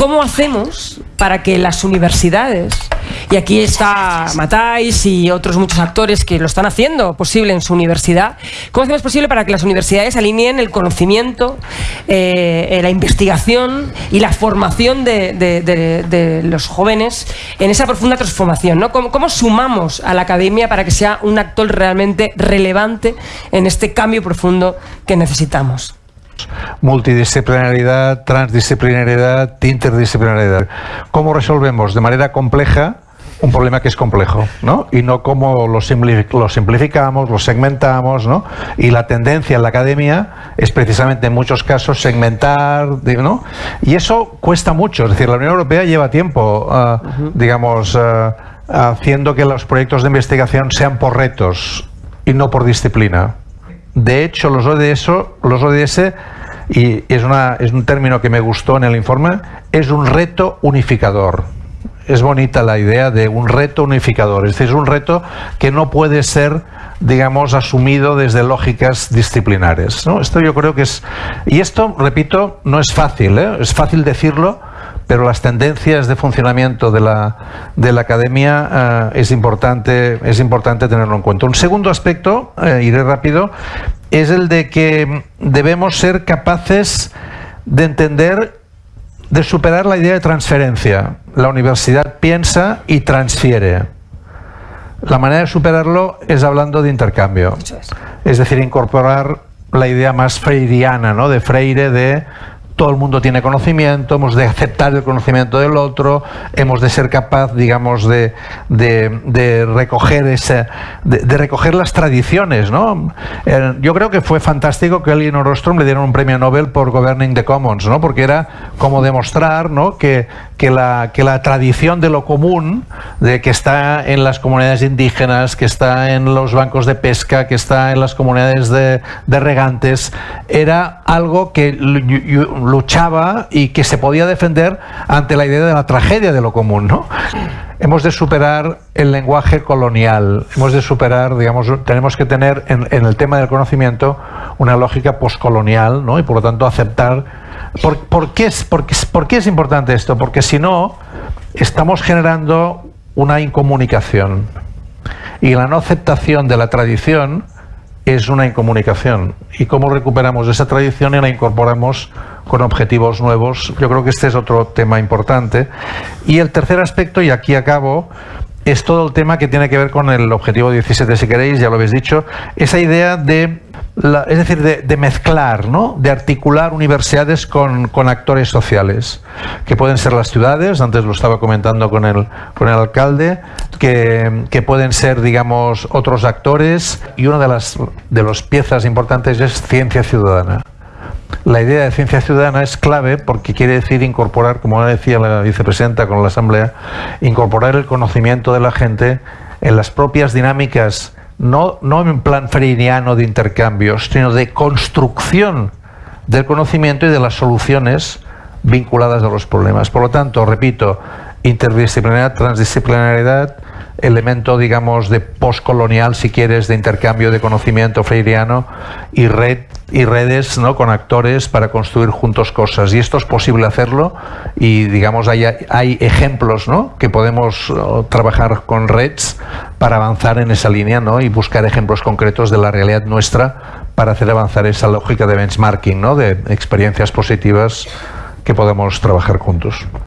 ¿cómo hacemos para que las universidades, y aquí está Matáis y otros muchos actores que lo están haciendo posible en su universidad, ¿cómo hacemos posible para que las universidades alineen el conocimiento, eh, eh, la investigación y la formación de, los jóvenes en esa profunda transformación? ¿no? ¿Cómo, ¿Cómo sumamos a la academia para que sea un actor realmente relevante en este cambio profundo que necesitamos? Multidisciplinaridad, transdisciplinaridad, interdisciplinaridad. ¿Cómo resolvemos de manera compleja un problema que es complejo, ¿no? Y no cómo lo, simplificamos, lo segmentamos, ¿no? Y la tendencia en la academia es precisamente en muchos casos segmentar, ¿no? Y eso cuesta mucho, es decir, la Unión Europea lleva tiempo, ah, digamos, ah, haciendo que los proyectos de investigación sean por retos y no por disciplina. De hecho, los ODS, los y es, una, es un término que me gustó en el informe, es un reto unificador. Es bonita la idea de un reto unificador, es decir, es un reto que no puede ser, digamos, asumido desde lógicas disciplinares. Esto yo creo que es... Y esto, repito, no es fácil, ¿eh? es fácil decirlo, pero las tendencias de funcionamiento de la, de la academia eh, es, importante, es importante tenerlo en cuenta. Un segundo aspecto, eh, iré rápido, es el de que debemos ser capaces de entender, de superar la idea de transferencia. La universidad piensa y transfiere. La manera de superarlo es hablando de intercambio. Es decir, incorporar la idea más freiriana, ¿no? de Freire, de todo el mundo tiene conocimiento, hemos de aceptar el conocimiento del otro, hemos de ser capaz, digamos, de, recoger ese, de, recoger las tradiciones, ¿no? Eh, yo creo que fue fantástico que a Elinor Ostrom le dieron un premio Nobel por Governing the Commons, ¿no? Porque era como demostrar, ¿no? Que, que la, que la tradición de lo común, de que está en las comunidades indígenas, que está en los bancos de pesca, que está en las comunidades de, de regantes, era algo que luchaba y que se podía defender ante la idea de la tragedia de lo común, ¿no? Hemos de superar el lenguaje colonial, hemos de superar, digamos, tenemos que tener en, el tema del conocimiento una lógica poscolonial, ¿no? Y por lo tanto aceptar... ¿Por, qué es, por, ¿Por qué es importante esto? Porque si no, estamos generando una incomunicación. Y la no aceptación de la tradición es una incomunicación. ¿Y cómo recuperamos esa tradición y la incorporamos con objetivos nuevos? Yo creo que este es otro tema importante. Y el tercer aspecto, y aquí acabo, es todo el tema que tiene que ver con el objetivo 17, si queréis, ya lo habéis dicho, esa idea de es decir, de, mezclar, ¿no? de articular universidades con, actores sociales, que pueden ser las ciudades, antes lo estaba comentando con el, con el alcalde, que, que pueden ser, digamos, otros actores, y una de las de las piezas importantes es ciencia ciudadana. La idea de ciencia ciudadana es clave porque quiere decir incorporar, como decía la vicepresidenta con la Asamblea, incorporar el conocimiento de la gente en las propias dinámicas no, no en plan freiriano de intercambios, sino de construcción del conocimiento y de las soluciones vinculadas a los problemas. Por lo tanto, repito, interdisciplinaridad, transdisciplinariedad, elemento, digamos, de postcolonial, si quieres, de intercambio de conocimiento freiriano y red y redes ¿no? con actores para construir juntos cosas. Y esto es posible hacerlo y, digamos, hay, hay ejemplos ¿no? que podemos trabajar con redes para avanzar en esa línea ¿no? y buscar ejemplos concretos de la realidad nuestra para hacer avanzar esa lógica de benchmarking, ¿no? de experiencias positivas que podemos trabajar juntos.